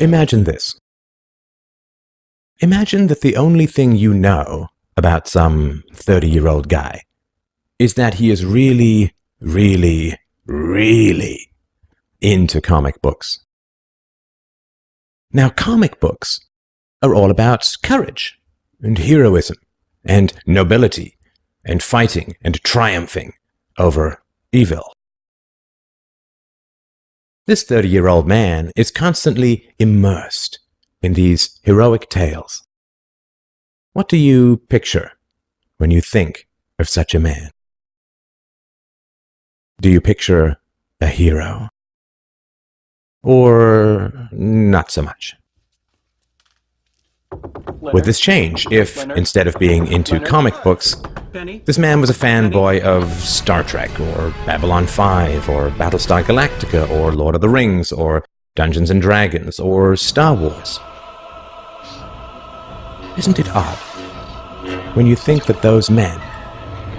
Imagine this. Imagine that the only thing you know about some 30 year old guy is that he is really, really, really into comic books. Now, comic books are all about courage and heroism and nobility and fighting and triumphing over evil. This 30 year old man is constantly immersed in these heroic tales. What do you picture when you think of such a man? Do you picture a hero? Or not so much? With this change, if instead of being into comic books, this man was a fanboy of Star Trek, or Babylon 5, or Battlestar Galactica, or Lord of the Rings, or Dungeons and Dragons, or Star Wars. Isn't it odd when you think that those men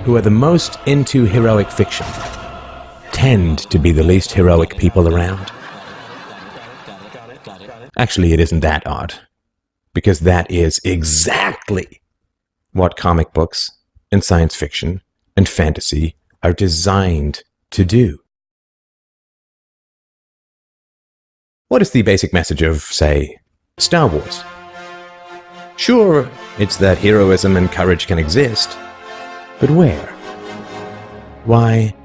who are the most into heroic fiction tend to be the least heroic people around? Actually, it isn't that odd, because that is exactly what comic books and science fiction and fantasy are designed to do. What is the basic message of, say, Star Wars? Sure, it's that heroism and courage can exist, but where? Why,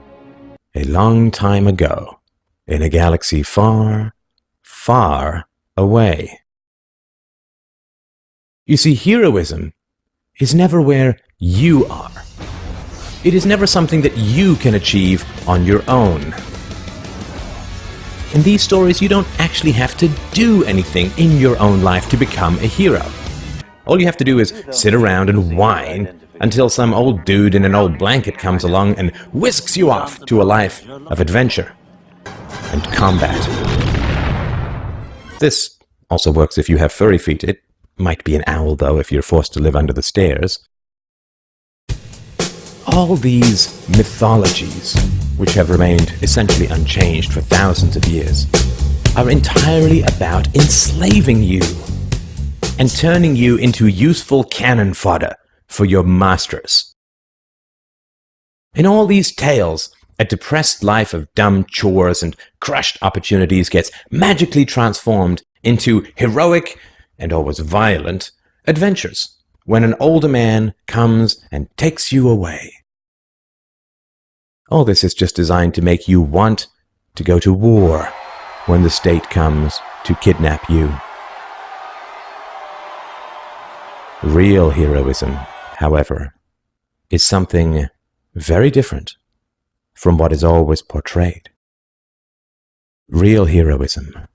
a long time ago, in a galaxy far, far away. You see, heroism is never where you are. It is never something that you can achieve on your own. In these stories, you don't actually have to do anything in your own life to become a hero. All you have to do is sit around and whine until some old dude in an old blanket comes along and whisks you off to a life of adventure and combat. This also works if you have furry feet. It might be an owl, though, if you're forced to live under the stairs. All these mythologies, which have remained essentially unchanged for thousands of years, are entirely about enslaving you and turning you into useful cannon fodder for your masters. In all these tales, a depressed life of dumb chores and crushed opportunities gets magically transformed into heroic and always violent adventures when an older man comes and takes you away. All this is just designed to make you want to go to war when the state comes to kidnap you. Real heroism, however, is something very different from what is always portrayed. Real heroism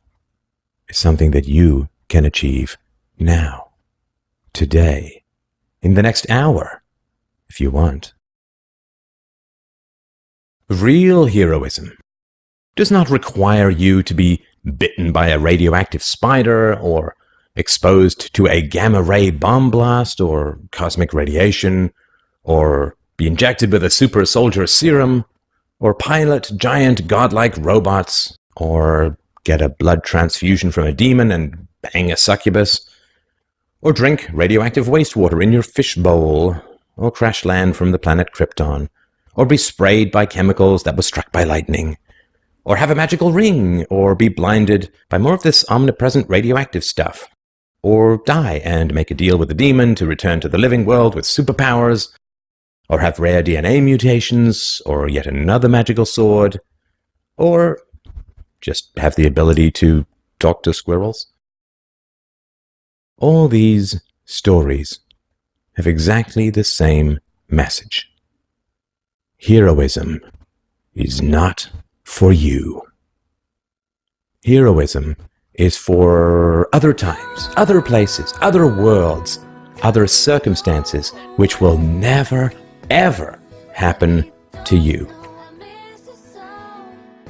is something that you can achieve now, today, in the next hour, if you want. Real heroism does not require you to be bitten by a radioactive spider or exposed to a gamma ray bomb blast or cosmic radiation, or be injected with a super soldier serum, or pilot giant godlike robots, or get a blood transfusion from a demon and bang a succubus, or drink radioactive wastewater in your fish bowl, or crash land from the planet Krypton, or be sprayed by chemicals that were struck by lightning, or have a magical ring, or be blinded by more of this omnipresent radioactive stuff or die and make a deal with the demon to return to the living world with superpowers, or have rare DNA mutations, or yet another magical sword, or just have the ability to talk to squirrels. All these stories have exactly the same message. Heroism is not for you. Heroism is for other times, other places, other worlds, other circumstances, which will never, ever happen to you.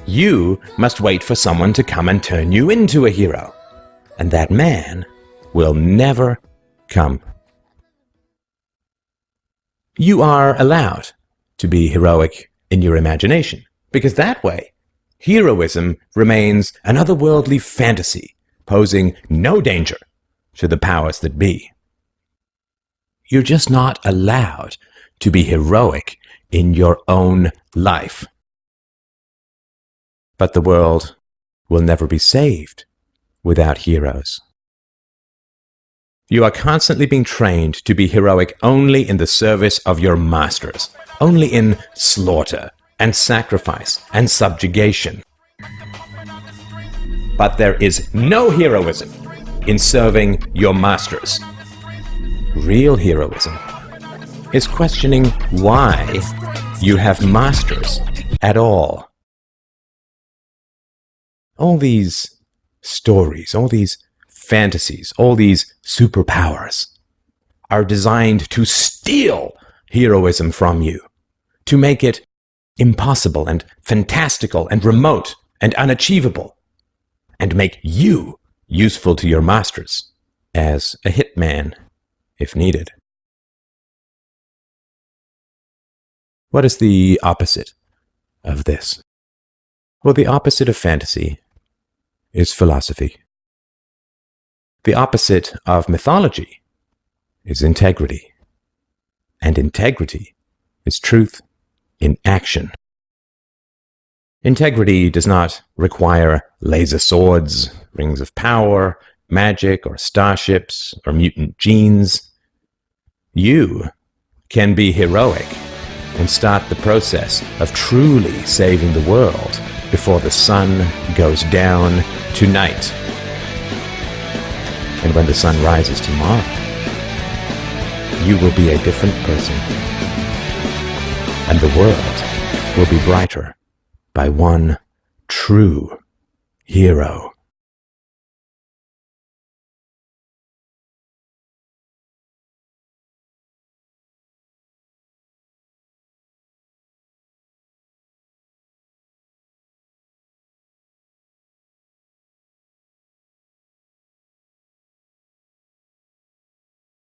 You must wait for someone to come and turn you into a hero. And that man will never come. You are allowed to be heroic in your imagination, because that way Heroism remains an otherworldly fantasy posing no danger to the powers that be. You're just not allowed to be heroic in your own life. But the world will never be saved without heroes. You are constantly being trained to be heroic only in the service of your masters, only in slaughter and sacrifice and subjugation. But there is no heroism in serving your masters. Real heroism is questioning why you have masters at all. All these stories, all these fantasies, all these superpowers are designed to steal heroism from you, to make it impossible and fantastical and remote and unachievable, and make you useful to your masters as a hitman if needed. What is the opposite of this? Well, the opposite of fantasy is philosophy. The opposite of mythology is integrity. And integrity is truth in action. Integrity does not require laser swords, rings of power, magic, or starships, or mutant genes. You can be heroic and start the process of truly saving the world before the sun goes down tonight. And when the sun rises tomorrow, you will be a different person. And the world will be brighter by one true hero.